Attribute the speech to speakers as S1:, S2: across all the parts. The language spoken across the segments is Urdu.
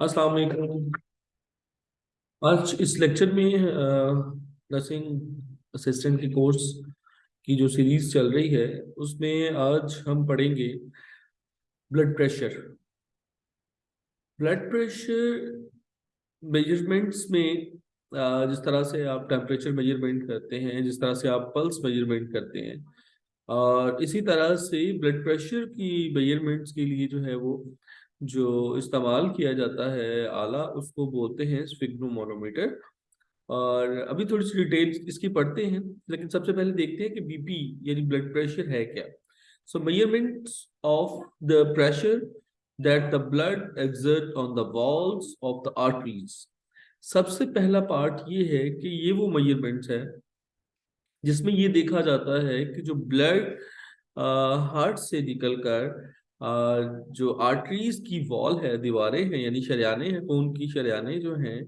S1: السلام علیکم۔ آج اس لیکچر میں نرسنگ اسسٹنٹ کی کورس کی جو سیریز چل رہی ہے، اس میں آج ہم پڑھیں گے blood pressure blood pressure measurements میں جس طرح سے آپ ٹیمپریچر میجرمنٹ کرتے ہیں، جس طرح سے آپ پلس میجرمنٹ کرتے ہیں، اور اسی طرح سے بلڈ پریشر کی میجرمنٹس کے لیے جو ہے وہ جو استعمال کیا جاتا ہے آلہ اس کو بولتے ہیں مونومیٹر اور ابھی تھوڑی سی ڈیٹیل اس کی پڑھتے ہیں، لیکن سب سے پہلے دیکھتے ہیں کہ بی پی یعنی بلڈ پریشر ہے کیا۔ So measurement of the pressure that the blood exert on the walls of the arteries سب سے پہلا پارٹ یہ ہے کہ یہ وہ میئرمنٹس ہے جس میں یہ دیکھا جاتا ہے کہ جو بلڈ ہارٹ سے نکل کر جو آرٹریز کی وال ہے، دیواریں ہیں یعنی شریانے ہیں، خون کی شریانے جو ہیں،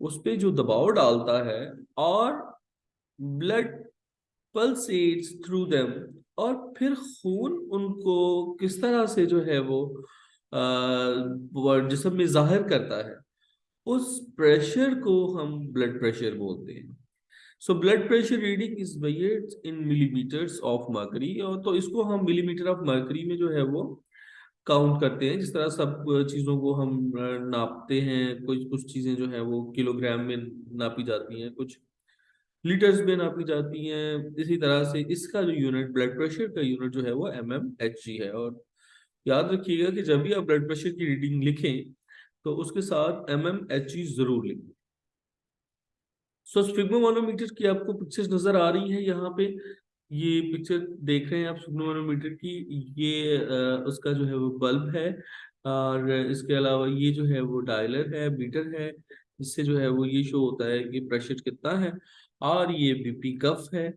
S1: اس پہ جو دباؤ ڈالتا ہے، اور بلڈ پلسیٹس تھرو دیم اور پھر خون ان کو کس طرح سے جو ہے وہ جسم میں ظاہر کرتا ہے۔ اس پریشر کو ہم بلڈ پریشر بولتے ہیں۔ So blood pressure reading is in millimetres of mercury اور تو اس کو ہم ملی میٹر آف مرکری میں جو ہے وہ کاؤنٹ کرتے ہیں، جس طرح سب چیزوں کو ہم ناپتے ہیں کچھ کچھ چیزیں جو ہیں وہ کلو گرام میں ناپی جاتی ہیں، کچھ لیٹرز میں ناپی جاتی ہیں۔ اسی طرح سے اس کا جو یونٹ بلڈ پریشر کا یونٹ جو ہے وہ ایم ایم ایچ جی ہے۔ اور یاد رکھیے گا کہ جب بھی آپ بلڈ پریشر کی ریڈنگ لکھیں تو اس کے ساتھ ایم ایم ایچ جی ضرور لکھیں۔ سو مانومیٹر کی آپ کو پکچر نظر آ رہی ہیں یہاں پہ۔ یہ پکچر دیکھ رہے ہیں آپ میٹر کی، یہ اس کا جو ہے وہ بلب ہے، اور اس کے علاوہ یہ جو ہے وہ ڈائلر ہے میٹر ہے، جس سے جو ہے وہ یہ شو ہوتا ہے کہ پریشر کتنا ہے، اور یہ بی پی کف ہے۔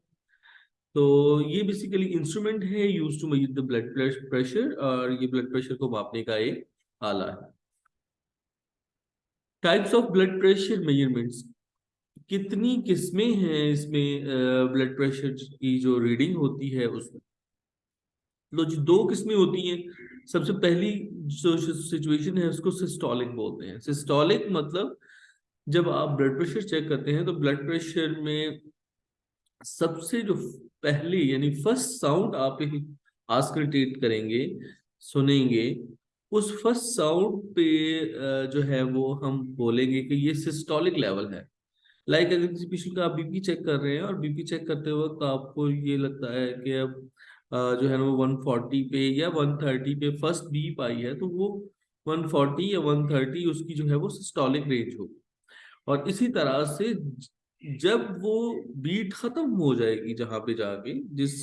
S1: تو یہ بیسیکلی انسٹرومنٹ ہے use to measure the blood pressure اور یہ بلڈ پریشر کو ماپنے کا ایک آلہ ہے۔ Types of blood pressure measurements کتنی قسمیں ہیں اس میں بلڈ پریشر کی جو ریڈنگ ہوتی ہے اس میں؟ لو جی دو قسمیں ہوتی ہیں۔ سب سے پہلی جو سچویشن ہے، اس کو سسٹولک بولتے ہیں۔ سسٹولک مطلب جب آپ بلڈ پریشر چیک کرتے ہیں تو بلڈ پریشر میں سب سے جو پہلی یعنی فرسٹ ساؤنڈ آپ آسکلٹیٹ کریں گے، سنیں گے، اس فرسٹ ساؤنڈ پہ جو ہے وہ ہم بولیں گے کہ یہ سسٹولک لیول ہے۔ لائک اگر کسی پیشنٹ کا آپ بی پی چیک کر رہے ہیں اور بی پی چیک کرتے وقت آپ کو یہ لگتا ہے کہ اب جو ہے نا وہ ون فورٹی پہ یا ون تھرٹی پہ فرسٹ بیپ آئی ہے تو وہ ون فورٹی یا ون تھرٹی اس کی جو ہے وہ سسٹولک رینج ہوگی اور اسی طرح سے جب وہ بیٹ ختم ہو جائے گی جہاں پہ جا کے جس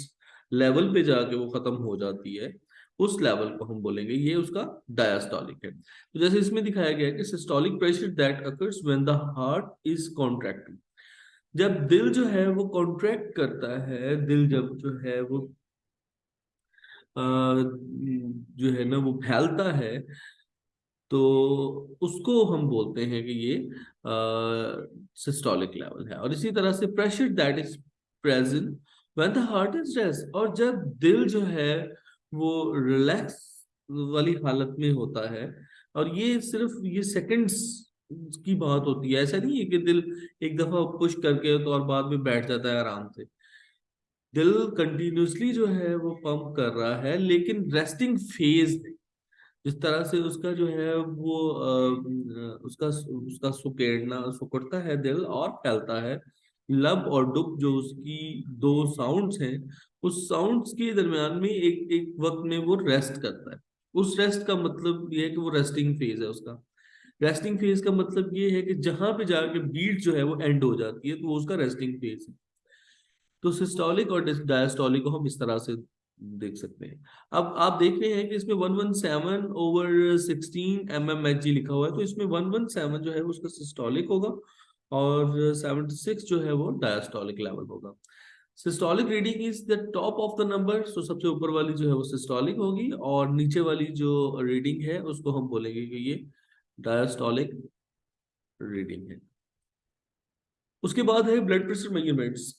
S1: لیول پہ جا کے وہ ختم ہو جاتی ہے اس لیول کو ہم بولیں گے، یہ اس کا ڈایاسٹولک ہے۔ تو جیسے اس میں دکھایا گیا ہے کہ systolic pressure that occurs when the heart is contracting جب دل جو ہے وہ کانٹریکٹ کرتا ہے، دل جب جو ہے وہ جو ہے نا وہ پھیلتا ہے، تو اس کو ہم بولتے ہیں کہ یہ سسٹولک لیول ہے۔ اور اسی طرح سے pressure that is present when the heart is rest اور جب دل جو ہے وہ ریلیکس والی حالت میں ہوتا ہے۔ اور یہ صرف یہ سیکنڈز کی بات ہوتی ہے۔ ایسا نہیں ہے کہ دل ایک دفعہ پش کر کے تو اور بعد میں بیٹھ جاتا ہے آرام سے۔ دل کنٹینیوسلی جو ہے وہ پمپ کر رہا ہے، لیکن ریسٹنگ فیز جس طرح سے اس کا جو ہے وہ اس کا اس کا سکیڑنا، سکڑتا ہے دل اور پھیلتا ہے۔ لب اور ڈب جو اس کی دو ساؤنڈز ہیں، اس ساؤنڈز کے درمیان میں ایک ایک وقت میں وہ ریسٹ کرتا ہے۔ اس ریسٹ کا مطلب یہ ہے کہ وہ ریسٹنگ فیز ہے اس کا۔ ریسٹنگ فیز کا مطلب یہ ہے کہ جہاں پہ جا کے بیٹ جو ہے وہ اینڈ ہو جاتی ہے، تو وہ اس کا ریسٹنگ فیز ہے۔ تو سسٹولک اور ڈائسٹولک کو ہم اس طرح سے دیکھ سکتے ہیں۔ اب آپ دیکھ رہے ہیں کہ اس میں 117 over 16 M M H G لکھا ہوا ہے، تو اس میں 117 جو ہے اس کا سسٹولک ہوگا۔ اور 76 جو ہے وہ ڈائسٹولک لیول ہوگا۔ Systolic reading is the top of the number so سب سے اوپر والی جو ہے وہ سسٹولک ہوگی اور نیچے والی جو ریڈنگ ہے اس کو ہم بولیں گے کہ یہ ڈائسٹولک ریڈنگ ہے۔ اس کے بعد ہے بلڈ پریشر میجرمنٹس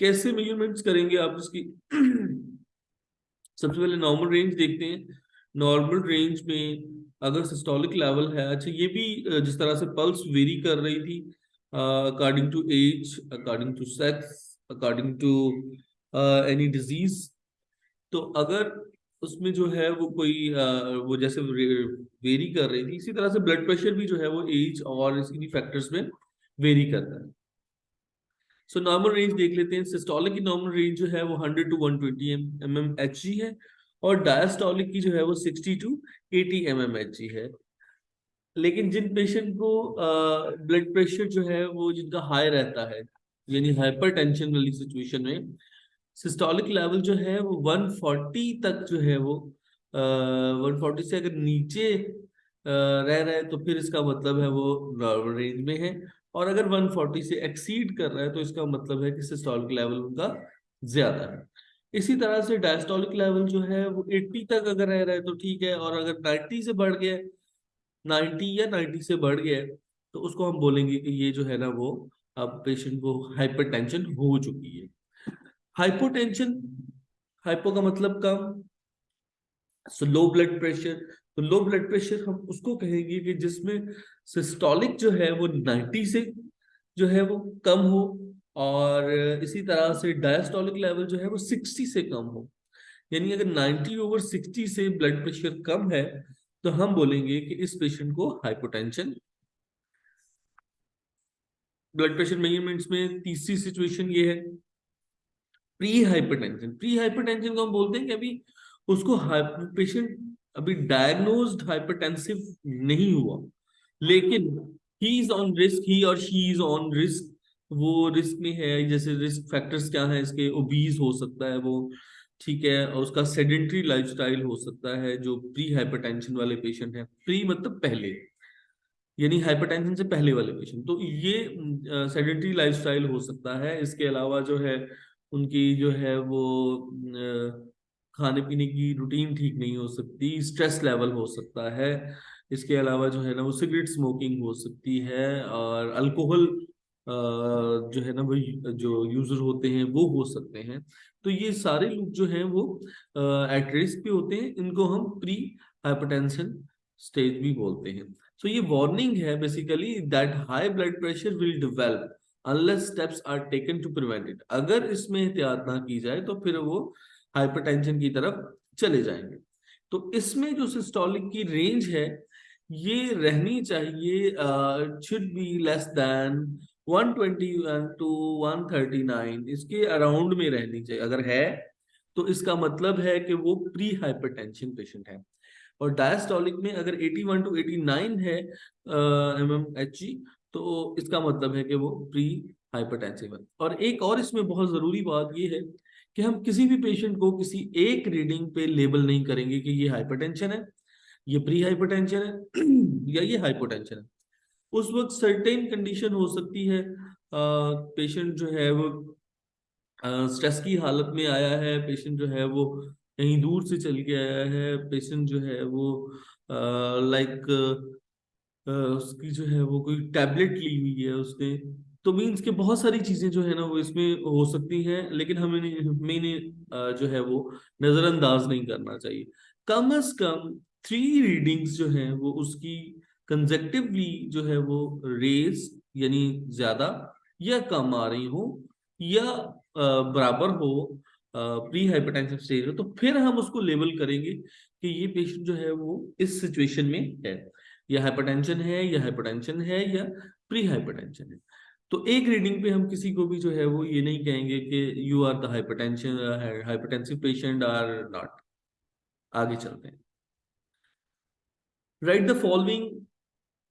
S1: کیسے میجرمنٹس کریں گے آپ اس کی؟ سب سے پہلے نارمل رینج دیکھتے ہیں۔ نارمل رینج میں اگر سسٹولک لیول ہے اچھا یہ بھی، جس طرح سے پلس ویری کر رہی تھی according to age according to sex according to any disease تو اگر اس میں جو ہے وہ کوئی uh, وہ جیسے ویری کر رہی تھی، اسی طرح سے بلڈ پریشر بھی جو ہے وہ ایج اور اس کی فیکٹرز میں ویری کرتا ہے۔ سو نارمل رینج دیکھ لیتے ہیں سسٹولک کی نارمل رینج جو ہے وہ 100 to 120 M M H G ہے اور ڈائسٹولک کی جو ہے وہ 60 to 80 M M H G ہے۔ لیکن جن پیشنٹ کو بلڈ پریشر جو ہے وہ جن کا ہائی رہتا ہے یعنی ہائپر ٹینشن والی سچویشن میں سسٹولک لیول جو ہے وہ 140 تک جو ہے وہ 140 سے اگر نیچے رہ رہا ہے تو پھر اس کا مطلب ہے وہ نارمل رینج میں ہے۔ اور اگر 140 سے ایکسیڈ کر رہا ہے تو اس کا مطلب ہے کہ سسٹولک لیول ان کا زیادہ ہے۔ اسی طرح سے ڈائسٹولک لیول جو ہے وہ 80 تک اگر رہ رہا ہے تو ٹھیک ہے، اور اگر 90 سے بڑھ گیا نائنٹی یا نائنٹی سے بڑھ گیا تو اس کو ہم بولیں گے کہ یہ جو ہے نا وہ اب پیشنٹ کو ہائپر ٹینشن ہو چکی ہے۔ ہائپو ٹینشن ہائپو کا مطلب کم سو لو بلڈ پریشر تو لو بلڈ پریشر ہم اس کو کہیں گے کہ جس میں سسٹولک جو ہے وہ نائنٹی سے جو ہے وہ کم ہو، اور اسی طرح سے ڈائسٹولک لیول جو ہے وہ سکسٹی سے کم ہو۔ یعنی اگر نائنٹی اوور سکسٹی سے بلڈ پریشر کم ہے تو ہم بولیں گے کہ اس پیشنٹ کو ہائپوٹینشن بلڈ پریشر میجرمنٹس میں تیسری سچویشن یہ ہے۔ پری ہائپرٹینشن پری ہائپرٹینشن کو ہم بولتے ہیں کہ ابھی اس کو پیشنٹ ابھی ڈائگنوزڈ ہائپرٹینسو نہیں ہوا۔ لیکن ہی از آن رسک ہی اور شی از آن رسک وہ رسک میں ہے، جیسے رسک فیکٹرز کیا ہیں، اس کے اوبیز ہو سکتا ہے، وہ ٹھیک ہے، اور اس کا سیڈنٹری لائف سٹائل ہو سکتا ہے جو پری ہائپر ٹینشن والے پیشنٹ ہیں پری مطلب پہلے یعنی ہائپر ٹینشن سے پہلے والے پیشنٹ تو یہ سیڈنٹری لائف سٹائل ہو سکتا ہے۔ اس کے علاوہ جو ہے، ان کی جو ہے وہ کھانے پینے کی روٹین ٹھیک نہیں ہو سکتی اسٹریس لیول ہو سکتا ہے۔ اس کے علاوہ جو ہے نا، وہ سگریٹ اسموکنگ ہو سکتی ہے، اور الکوہل جو ہے نا وہ جو یوزر ہوتے ہیں، وہ ہو سکتے ہیں۔ تو یہ سارے لوگ جو ہیں وہ ایٹ رسک پہ ہوتے ہیں۔ ان کو ہم پری ہائپرٹینشن اسٹیج بھی بولتے ہیں۔ سو یہ وارننگ ہے basically that high blood pressure will develop unless steps are taken to prevent it اگر اس میں احتیاط نہ کی جائے تو پھر وہ ہائپر ٹینشن کی طرف چلے جائیں گے۔ تو اس میں جو سسٹولک کی رینج ہے، یہ رہنی چاہیے should be less than 121 to 139 اس کے اراؤنڈ میں رہنی چاہیے۔ اگر ہے تو اس کا مطلب ہے کہ وہ پری ہائپر ٹینشن پیشنٹ ہے۔ اور ڈائسٹولک میں اگر 81 ٹو 89 ہے ایم ایم ایچ جی تو اس کا مطلب ہے کہ وہ پری ہائپر ٹینشن ہے۔ اور ایک اور اس میں بہت ضروری بات یہ ہے کہ ہم کسی بھی پیشنٹ کو کسی ایک ریڈنگ پہ لیبل نہیں کریں گے کہ یہ ہائپر ٹینشن ہے، یہ پری ہائپر ٹینشن ہے، یا یہ ہائپو ٹینشن ہے۔ اس وقت سرٹین کنڈیشن ہو سکتی ہے۔ پیشنٹ جو ہے وہ اسٹریس کی حالت میں آیا ہے۔ پیشنٹ جو ہے وہ کہیں دور سے چل کے آیا ہے۔ پیشنٹ جو ہے وہ لائک اس کی جو ہے وہ کوئی ٹیبلٹ لی ہوئی ہے اس نے۔ تو مینس کہ بہت ساری چیزیں جو ہے نا وہ اس میں ہو سکتی ہیں، لیکن ہمیں ہمیں نے جو ہے وہ نظر انداز نہیں کرنا چاہیے۔ کم از کم تھری ریڈنگز جو ہیں وہ اس کی کنزیکٹولی جو ہے وہ ریز یعنی زیادہ یا کم آ رہی ہوں یا برابر ہو پری ہائپرٹینشن سٹیج ہو، تو پھر ہم اس کو لیبل کریں گے کہ یہ پیشنٹ جو ہے وہ اس سچویشن میں ہے۔ یا ہائپرٹینشن ہے، یا ہائپرٹینشن ہے، یا پری ہائپرٹینشن ہے۔ تو ایک ریڈنگ پہ ہم کسی کو بھی جو ہے وہ یہ نہیں کہیں گے کہ you are the hypertension hypertensive patient are not آگے چلتے ہیں۔ Right the following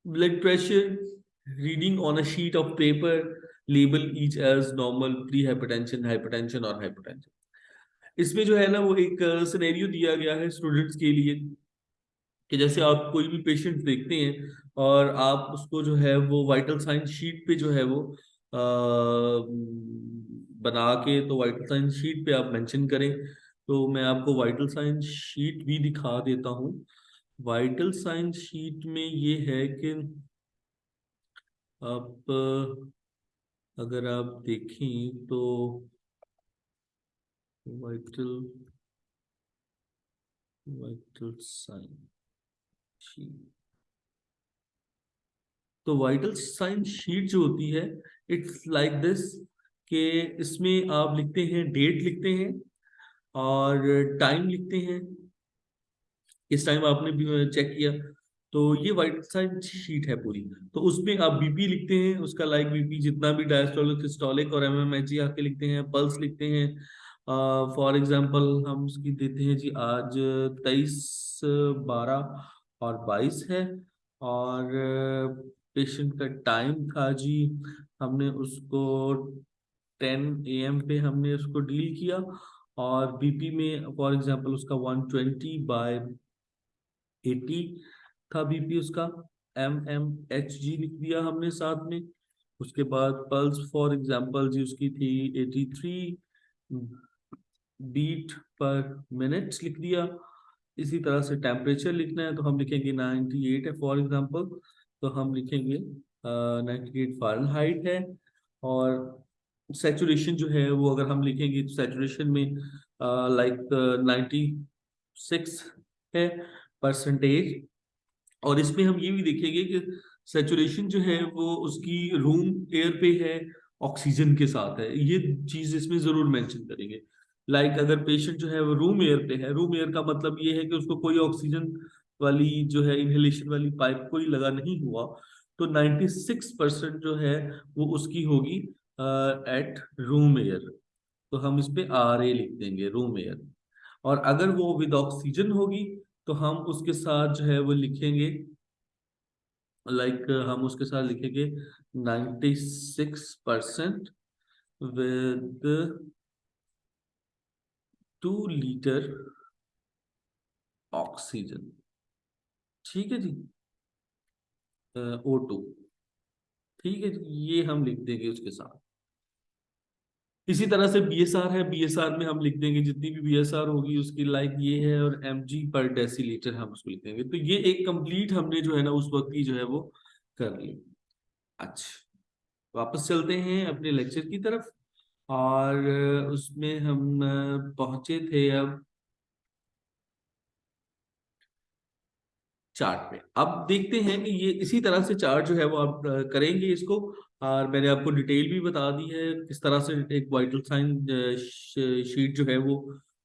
S1: blood pressure reading on a sheet of paper label each as normal pre hypertension hypertension hypertension اس میں جو ہے نا وہ ایک سنیریو دیا گیا ہے اسٹوڈنٹس کے لیے کہ جیسے آپ کوئی بھی پیشنٹ دیکھتے ہیں اور آپ اس کو جو ہے وہ وائٹل سائنس شیٹ پہ جو ہے وہ بنا کے تو وائٹل سائنس شیٹ پہ آپ مینشن کریں تو میں آپ کو وائٹل سائنس شیٹ بھی دکھا دیتا ہوں وائٹل سائنس شیٹ میں یہ ہے کہ آپ، اگر آپ دیکھیں تو وائٹل وائٹل سائن تو وائٹل سائن شیٹ جو ہوتی ہے، اٹس لائک دس کہ اس میں آپ لکھتے ہیں، ڈیٹ لکھتے ہیں اور ٹائم لکھتے ہیں۔ اس ٹائم آپ نے چیک کیا۔ تو یہ وائٹ سائن شیٹ ہے پوری۔ تو اس میں آپ بی پی لکھتے ہیں، اس کا لائک بی پی جتنا بھی ڈائسٹولک سسٹولک اور ایم ایم ایچ جی آ کے لکھتے ہیں پلس لکھتے ہیں۔ فار ایگزامپل ہم اس کی دیتے ہیں جی آج تیئیس بارہ اور بائیس ہے۔ اور پیشنٹ کا ٹائم تھا جی ہم نے اس کو ٹین اے ایم پہ ہم نے اس کو ڈیل کیا۔ اور بی پی میں فار ایگزامپل اس کا ون ٹوینٹی بائی ایٹی تھا بی پی اس کا ایم ایم ایچ جی لکھ دیا ہم نے ساتھ میں۔ اس کے بعد پلس فار ایگزامپل جی اس کی تھی eighty three beat per minute لکھ دیا۔ اسی طرح سے ٹیمپریچر لکھنا ہے تو ہم لکھیں گے نائنٹی ایٹ ہے فار ایگزامپل تو ہم لکھیں گے نائنٹی ایٹ فارن ہائٹ ہے۔ اور سیچوریشن جو ہے وہ اگر ہم لکھیں گے تو سیچوریشن میں لائک نائنٹی سکس ہے۔ پرسنٹیج اور اس میں ہم یہ بھی دیکھیں گے کہ سیچوریشن جو ہے وہ اس کی روم ایئر پہ ہے آکسیجن کے ساتھ ہے۔ یہ چیز اس میں ضرور مینشن کریں گے۔ لائک like اگر پیشنٹ جو ہے وہ روم ایئر پہ ہے روم ایئر کا مطلب یہ ہے کہ اس کو کوئی آکسیجن والی جو ہے انہیلیشن والی پائپ کوئی لگا نہیں ہوا، تو نائنٹی سکس پرسینٹ جو ہے وہ اس کی ہوگی ایٹ روم ایئر تو ہم اس پہ آر اے لکھ دیں گے روم ایئر اور اگر وہ ود آکسیجن ہوگی تو ہم اس کے ساتھ جو ہے وہ لکھیں گے لائک ہم اس کے ساتھ لکھیں گے ninety six percent with two litre oxygen ٹھیک ہے جی؟ او ٹو ٹھیک ہے جی یہ ہم لکھ دیں گے اس کے ساتھ. اسی طرح سے بی ایس آر ہے۔ بی ایس آر میں ہم لکھ دیں گے جتنی بھی بی ایس آر ہوگی، اس کی لائک یہ ہے اور ایم جی پر ڈیسی لیٹر ہم اس کو لکھ دیں گے تو یہ ایک کمپلیٹ ہم نے جو ہے نا اس وقت کی جو ہے وہ کر لی۔ اچھا۔ واپس چلتے ہیں اپنے لیکچر کی طرف۔ اور اس میں ہم پہنچے تھے اب چارٹ پہ اب دیکھتے ہیں کہ یہ اسی طرح سے چارٹ جو ہے وہ آپ کریں گے اس کو۔ اور میں نے آپ کو ڈیٹیل بھی بتا دی ہے کس طرح سے ایک وائٹل سائن شیٹ جو ہے وہ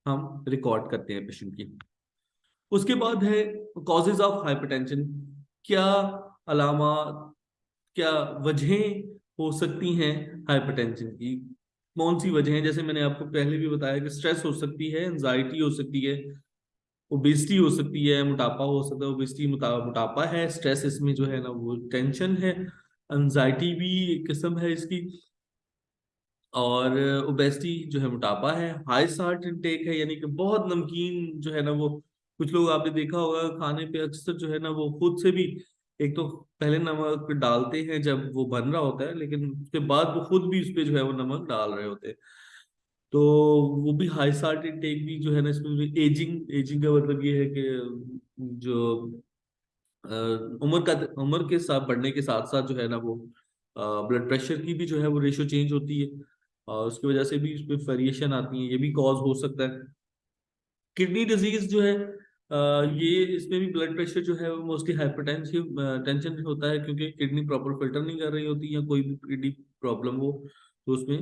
S1: ہم ریکارڈ کرتے ہیں پیشنٹ کی۔ اس کے بعد ہے کازز آف ہائپرٹینشن کیا علامات، کیا وجہیں ہو سکتی ہیں ہائپرٹینشن کی؟ کون سی وجہیں؟ جیسے میں نے آپ کو پہلے بھی بتایا کہ سٹریس ہو سکتی ہے انزائٹی ہو سکتی ہے اوبیسٹی ہو سکتی ہے، موٹاپا ہو سکتا ہے اوبیسٹی موٹاپا ہے اسٹریس اس میں جو ہے نا وہ ٹینشن ہے۔ انزائٹی بھی ایک قسم ہے اس کی اور اوبیسٹی جو ہے موٹاپا ہے ہائی سارٹ انٹیک ہے یعنی کہ بہت نمکین جو ہے نا وہ کچھ لوگ آپ نے دیکھا ہوگا کھانے پہ اکثر جو ہے نا وہ خود سے بھی ایک تو پہلے نمک ڈالتے ہیں جب وہ بن رہا ہوتا ہے، لیکن اس کے بعد وہ خود بھی اس پہ جو ہے وہ نمک ڈال رہے ہوتے ہیں۔ تو وہ بھی ہائی سارٹ انٹیک بھی جو ہے نا اس میں ایجنگ ایجنگ کا مطلب یہ ہے کہ جو عمر کا عمر کے ساتھ، بڑھنے کے ساتھ ساتھ جو ہے نا وہ بلڈ پریشر کی بھی جو ہے وہ ریشو چینج ہوتی ہے اور اس کی وجہ سے بھی اس پہ ویریشن آتی ہے یہ بھی کاز ہو سکتا ہے۔ کڈنی ڈیزیز جو ہے یہ اس میں بھی بلڈ پریشر جو ہے وہ موسٹلی ہائپر ٹینشن ہوتا ہے کیونکہ کڈنی پراپر فلٹر نہیں کر رہی ہوتی یا کوئی بھی کڈنی پرابلم ہو تو اس میں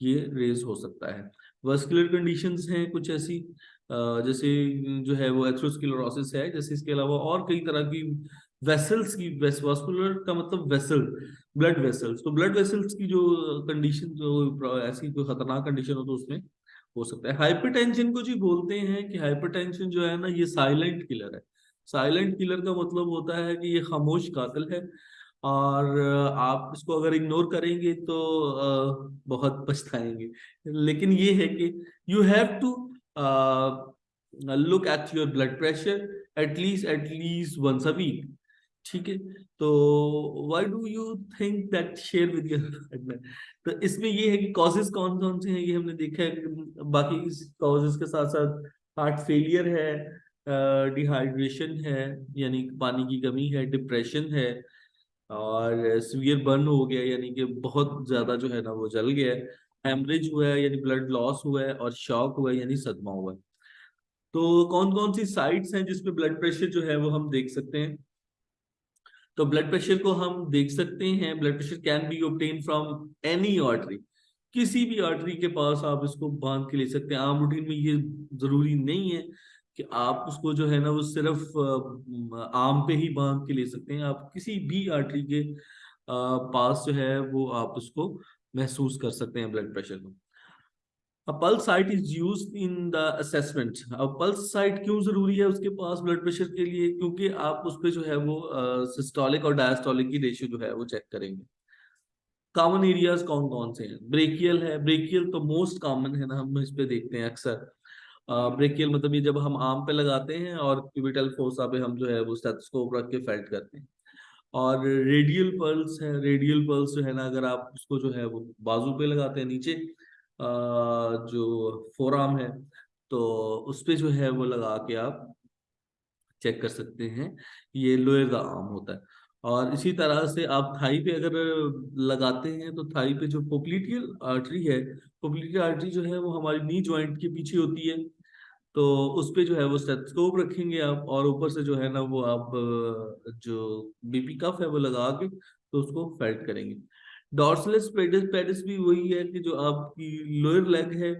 S1: یہ ریز ہو سکتا ہے۔ وسکولر کنڈیشنز ہیں کچھ ایسی جیسے جو ہے وہ ایتھروسکلوروسس ہے، جیسے اس کے علاوہ اور کئی طرح کی ویسلز کی واسکولر کا مطلب ویسل بلڈ ویسلز تو بلڈ ویسلز کی جو کنڈیشن جو ایسی کوئی خطرناک کنڈیشن ہو تو اس میں ہو سکتا ہے۔ ہائپر ٹینشن کو جی بولتے ہیں کہ ہائپر ٹینشن جو ہے نا، یہ سائلنٹ کلر ہے۔ سائلنٹ کلر کا مطلب ہوتا ہے کہ یہ خاموش قاتل ہے۔ اور آپ اس کو اگر اگنور کریں گے تو بہت پچھتائیں گے۔ لیکن یہ ہے کہ you have to look at your blood pressure at least at least once a week ٹھیک ہے؟ تو why do you think that share with your تو اس میں یہ ہے کہ کازز کون کون سے ہیں؟ یہ ہم نے دیکھا ہے باقی کازز کے ساتھ ساتھ ہارٹ فیلئر ہے ڈیہائیڈریشن ہے یعنی پانی کی کمی ہے ڈپریشن ہے، اور سویئر برن ہو گیا یعنی کہ بہت زیادہ جو ہے نا وہ جل گیا۔ ہے ہیمریج ہوا ہے یعنی بلڈ لاس ہوا ہے اور شاک ہوا ہے یعنی صدمہ ہوا ہے۔ تو کون کون سی سائٹس ہیں جس پہ بلڈ پریشر جو ہے وہ ہم دیکھ سکتے ہیں؟ تو بلڈ پریشر کو ہم دیکھ سکتے ہیں blood pressure can be obtain from any artery کسی بھی آرٹری کے پاس آپ اس کو باندھ کے لے سکتے ہیں۔ عام روٹین میں یہ ضروری نہیں ہے کہ آپ اس کو جو ہے نا وہ صرف عام پہ ہی باندھ کے لے سکتے ہیں۔ آپ کسی بھی آرٹری کے پاس جو ہے وہ آپ اس کو محسوس کر سکتے ہیں بلڈ پریشر کو۔ Pulse site is use in the assessment اب پلس سائٹ کیوں ضروری ہے اس کے پاس بلڈ پریشر کے لیے؟ کیونکہ آپ اس پہ جو ہے وہ سسٹولک اور ڈائسٹولک کی ریشیو جو ہے وہ چیک کریں گے۔ کامن ایریاز کون کون سے ہیں؟ بریکیل ہے۔ بریکیل تو موسٹ کامن ہے نا، ہم اس پہ دیکھتے ہیں اکثر۔ بریکیل مطلب یہ جب ہم آم پہ لگاتے ہیں اور کیوبیٹل فوسا پہ ہم جو ہے وہ اسٹیتھوسکوپ رکھ کے فیلٹ کرتے ہیں۔ اور ریڈیل پلس ہے، ریڈیل پلس جو ہے نا، اگر آپ اس کو جو ہے وہ بازو پہ لگاتے ہیں نیچے جو فورام ہے، تو اس پہ جو ہے وہ لگا کے آپ چیک کر سکتے ہیں، یہ لوئر کا عام ہوتا ہے۔ اور اسی طرح سے آپ تھائی پہ اگر لگاتے ہیں، تو تھائی پہ جو پوپلیٹیل آرٹری ہے پوپلیٹیل آرٹری جو ہے وہ ہماری نی جوائنٹ کے پیچھے ہوتی ہے۔ تو اس پہ جو ہے وہ اسٹیتھسکوپ رکھیں گے آپ اور اوپر سے جو ہے نا وہ آپ، جو بی پی کف ہے وہ لگا کے تو اس کو فیلٹ کریں گے۔ ڈورسلس پیڈس پیڈس بھی وہی ہے کہ جو آپ کی لوئر لیگ ہے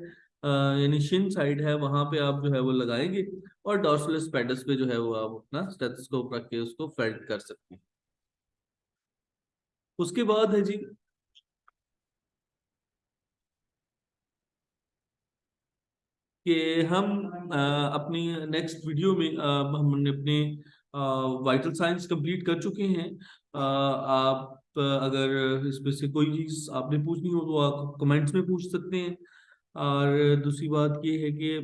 S1: یعنی شن سائڈ ہے، وہاں پہ آپ جو ہے وہ لگائیں گے اور ڈورسلس پیڈس پہ جو ہے وہ آپ اپنا اسٹیتھسکوپ رکھ کے اس کو فیلٹ کر سکتے ہیں۔ اس کے بعد ہے جی کہ ہم اپنی نیکسٹ ویڈیو میں ہم نے اپنے وائٹل سائنس کمپلیٹ کر چکے ہیں۔ آپ اگر اس میں سے کوئی چیز آپ نے پوچھنی ہو تو آپ کمنٹس میں پوچھ سکتے ہیں۔ اور دوسری بات یہ ہے کہ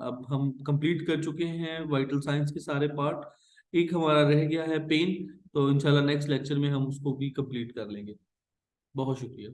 S1: اب ہم کمپلیٹ کر چکے ہیں وائٹل سائنس کے سارے پارٹ ایک ہمارا رہ گیا ہے پین تو انشاءاللہ نیکسٹ لیکچر میں ہم اس کو بھی کمپلیٹ کر لیں گے۔ بہت شکریہ۔